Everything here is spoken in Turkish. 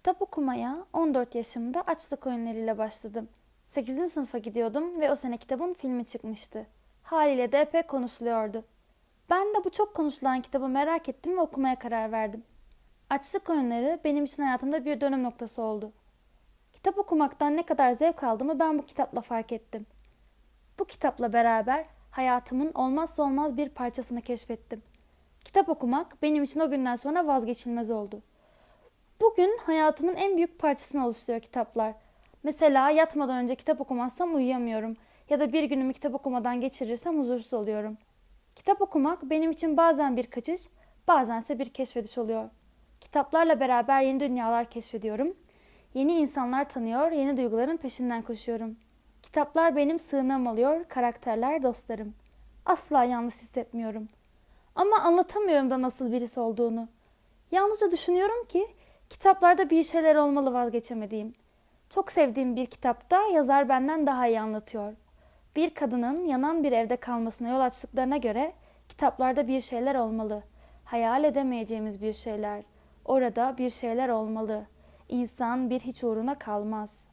Kitap okumaya 14 yaşımda açlık oyunlarıyla başladım. 8. sınıfa gidiyordum ve o sene kitabın filmi çıkmıştı. Haliyle de epey konuşuluyordu. Ben de bu çok konuşulan kitabı merak ettim ve okumaya karar verdim. Açlık oyunları benim için hayatımda bir dönüm noktası oldu. Kitap okumaktan ne kadar zevk aldığımı ben bu kitapla fark ettim. Bu kitapla beraber hayatımın olmazsa olmaz bir parçasını keşfettim. Kitap okumak benim için o günden sonra vazgeçilmez oldu. Bugün hayatımın en büyük parçasını oluşturuyor kitaplar. Mesela yatmadan önce kitap okumazsam uyuyamıyorum ya da bir günümü kitap okumadan geçirirsem huzursuz oluyorum. Kitap okumak benim için bazen bir kaçış, bazense bir keşfediş oluyor. Kitaplarla beraber yeni dünyalar keşfediyorum. Yeni insanlar tanıyor, yeni duyguların peşinden koşuyorum. Kitaplar benim sığınağım oluyor, karakterler dostlarım. Asla yalnız hissetmiyorum. Ama anlatamıyorum da nasıl birisi olduğunu. Yalnızca düşünüyorum ki kitaplarda bir şeyler olmalı vazgeçemediğim. Çok sevdiğim bir kitapta yazar benden daha iyi anlatıyor. Bir kadının yanan bir evde kalmasına yol açtıklarına göre kitaplarda bir şeyler olmalı. Hayal edemeyeceğimiz bir şeyler. Orada bir şeyler olmalı. İnsan bir hiç uğruna kalmaz.''